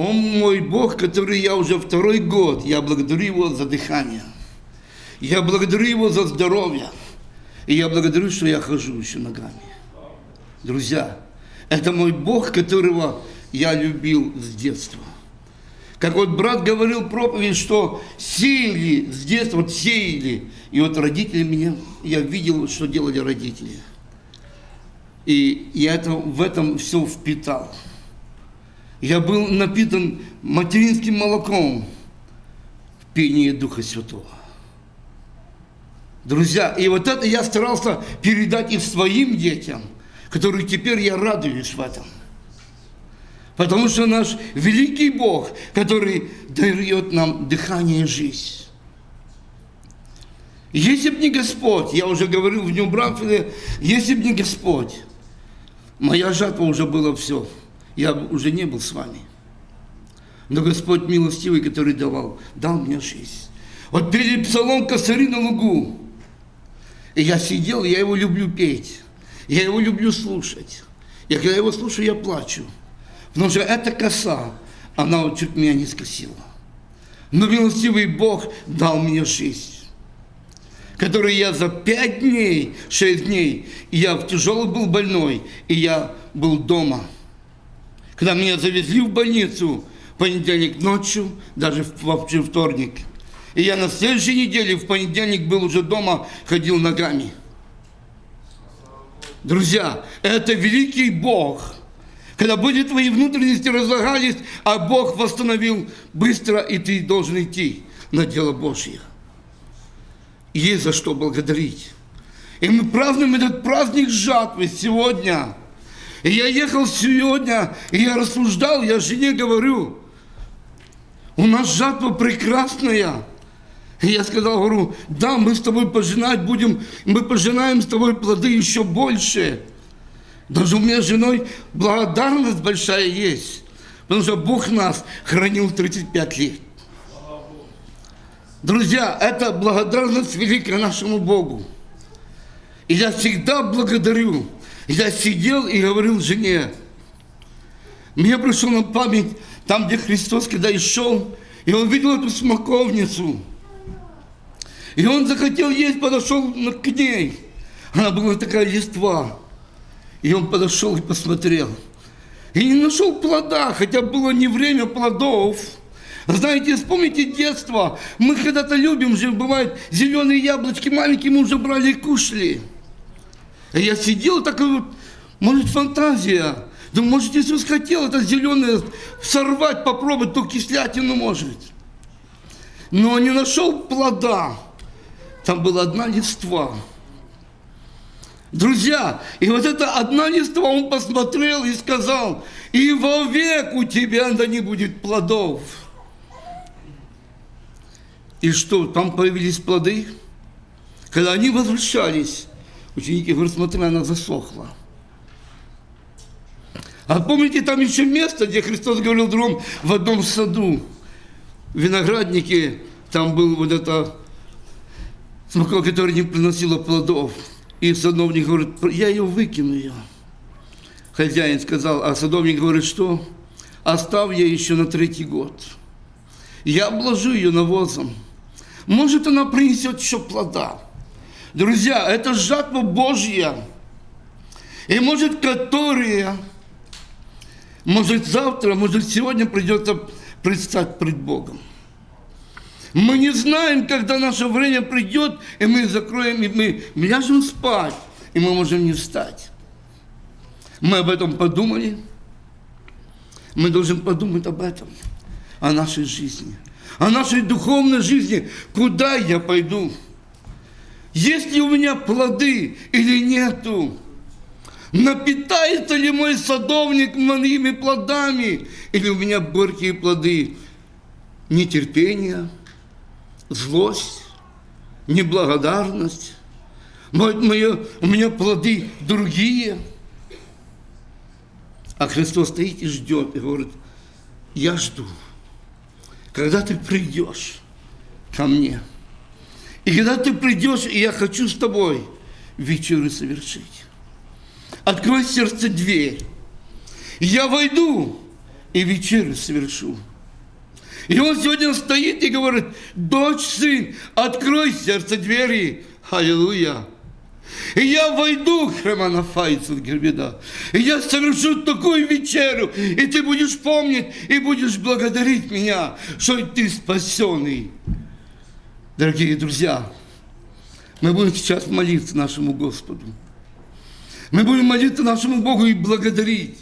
Он мой Бог, который я уже второй год, я благодарю Его за дыхание. Я благодарю Его за здоровье. И я благодарю, что я хожу еще ногами. Друзья, это мой Бог, которого я любил с детства. Как вот брат говорил проповедь, что сеяли с детства, вот сеяли. И вот родители меня, я видел, что делали родители. И я это, в этом все впитал. Я был напитан материнским молоком в пении Духа Святого. Друзья, и вот это я старался передать и своим детям, которые теперь я радуюсь в этом. Потому что наш великий Бог, который дает нам дыхание жизнь. Если бы не Господь, я уже говорил в Нью Брамфиле, если бы не Господь, моя жатва уже была все, я уже не был с вами. Но Господь милостивый, который давал, дал мне жизнь. Вот перед псалом косари на лугу, и я сидел, я его люблю петь, я его люблю слушать. Я когда его слушаю, я плачу. Потому что эта коса, она вот чуть меня не скосила. Но милостивый Бог дал мне жизнь который я за пять дней, шесть дней, я в тяжелый был больной, и я был дома. Когда меня завезли в больницу в понедельник ночью, даже в вторник, и я на следующей неделе, в понедельник, был уже дома, ходил ногами. Друзья, это великий Бог. Когда были твои внутренности разлагались, а Бог восстановил быстро, и ты должен идти на дело Божье есть за что благодарить. И мы празднуем этот праздник жатвы сегодня. И я ехал сегодня, и я рассуждал, я жене говорю, у нас жатва прекрасная. И я сказал, говорю, да, мы с тобой пожинать будем, мы пожинаем с тобой плоды еще больше. Даже у меня с женой благодарность большая есть, потому что Бог нас хранил 35 лет. Друзья, это благодарность великая нашему Богу. И я всегда благодарю. Я сидел и говорил жене, мне пришло на память, там, где Христос, когда и шел, и он видел эту смоковницу. И он захотел есть, подошел к ней. Она была такая листва. И он подошел и посмотрел. И не нашел плода, хотя было не время плодов. Знаете, вспомните детство. Мы когда-то любим же, бывает, зеленые яблочки маленькие мы уже брали и кушали. А я сидел такой вот, может, фантазия. Да может, Иисус хотел это зеленое сорвать, попробовать, то кислятину может. Но не нашел плода. Там была одна листва. Друзья, и вот эта одна листва он посмотрел и сказал, и вовек у тебя да не будет плодов. И что, там появились плоды? Когда они возвращались, ученики говорят, смотри, она засохла. А помните, там еще место, где Христос говорил другом, в одном саду, винограднике, там был вот это смока, которая не приносила плодов. И садовник говорит, я ее выкину ее. Хозяин сказал, а садовник говорит, что? Оставь я еще на третий год. Я обложу ее навозом. Может, она принесет еще плода. Друзья, это жатва Божья. И может, которые, может, завтра, может, сегодня придется предстать пред Богом. Мы не знаем, когда наше время придет, и мы закроем, и мы ляжем спать, и мы можем не встать. Мы об этом подумали. Мы должны подумать об этом, о нашей жизни – о нашей духовной жизни, куда я пойду? Есть ли у меня плоды или нету? Напитается ли мой садовник моими плодами? Или у меня горькие плоды? Нетерпение, злость, неблагодарность. Мое, у меня плоды другие. А Христос стоит и ждет, и говорит, я жду когда ты придешь ко мне, и когда ты придешь, и я хочу с тобой вечерю совершить. Открой сердце дверь. Я войду и вечерю совершу. И он сегодня стоит и говорит, дочь, сын, открой сердце двери. Аллилуйя. И я войду, Хремана Файцел Гербеда, и я совершу такую вечерю, и ты будешь помнить, и будешь благодарить меня, что ты спасенный. Дорогие друзья, мы будем сейчас молиться нашему Господу. Мы будем молиться нашему Богу и благодарить.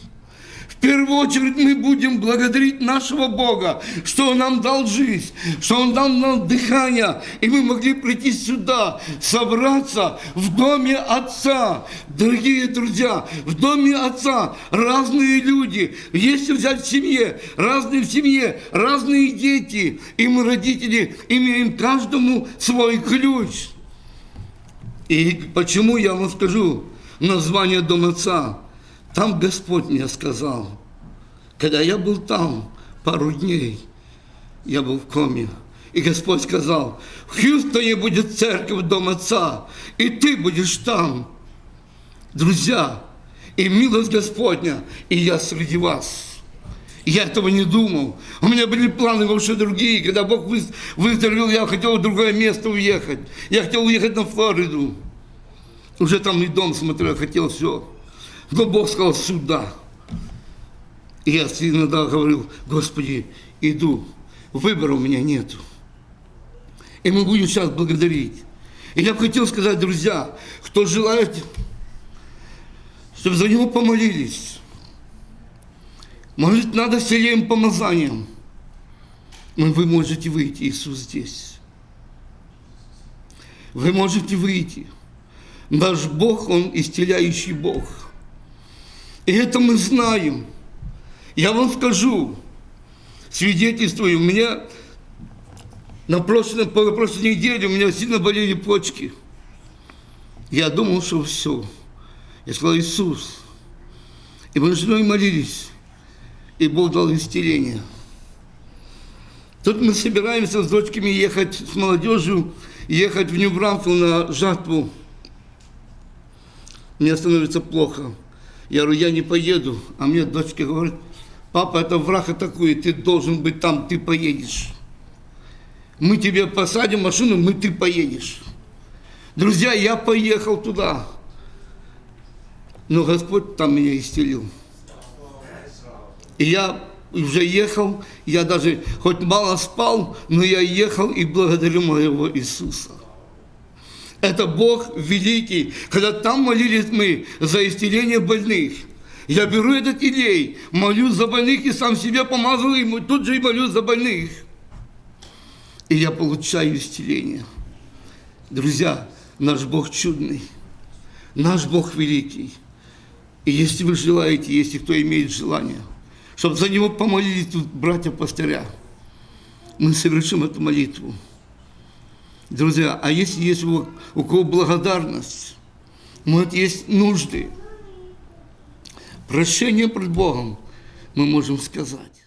В первую очередь мы будем благодарить нашего Бога, что Он нам дал жизнь, что Он дал нам дыхание, и мы могли прийти сюда, собраться в доме Отца. Дорогие друзья, в доме Отца разные люди. Если взять в семье, разные в семье, разные дети, и мы, родители, имеем каждому свой ключ. И почему я вам скажу название Дома Отца? Там Господь мне сказал, когда я был там пару дней, я был в коме, и Господь сказал, в Хьюстоне будет церковь Дом Отца, и ты будешь там. Друзья, и милость Господня, и я среди вас. Я этого не думал. У меня были планы вообще другие. Когда Бог выздоровел, я хотел в другое место уехать. Я хотел уехать на Флориду. Уже там и дом смотрел, хотел все. Но Бог сказал, сюда. И я иногда говорил, Господи, иду, выбора у меня нету. И мы будем сейчас благодарить. И я хотел сказать, друзья, кто желает, чтобы за него помолились. Молить надо сильным помазанием. Но вы можете выйти, Иисус здесь. Вы можете выйти. Наш Бог, Он исцеляющий Бог. И это мы знаем. Я вам скажу, свидетельствую, у меня на прошлой, на прошлой неделе у меня сильно болели почки. Я думал, что все. Я сказал, Иисус. И мы с женой молились. И Бог дал исцеление. Тут мы собираемся с дочками ехать, с молодежью, ехать в Нью-Брамфилл на жатву. Мне становится плохо. Я говорю, я не поеду. А мне дочка говорит, папа, это враг атакует, ты должен быть там, ты поедешь. Мы тебе посадим машину, мы ты поедешь. Друзья, я поехал туда. Но Господь там меня исцелил. И я уже ехал, я даже хоть мало спал, но я ехал и благодарю моего Иисуса. Это Бог великий. Когда там молились мы за исцеление больных, я беру этот илей, молюсь за больных и сам себе помазал, и тут же и молюсь за больных. И я получаю исцеление. Друзья, наш Бог чудный, наш Бог великий. И если вы желаете, если кто имеет желание, чтобы за него помолились тут братья-пастыря, мы совершим эту молитву. Друзья, а если есть у, кого благодарность, может, есть нужды, прощение пред Богом, мы можем сказать.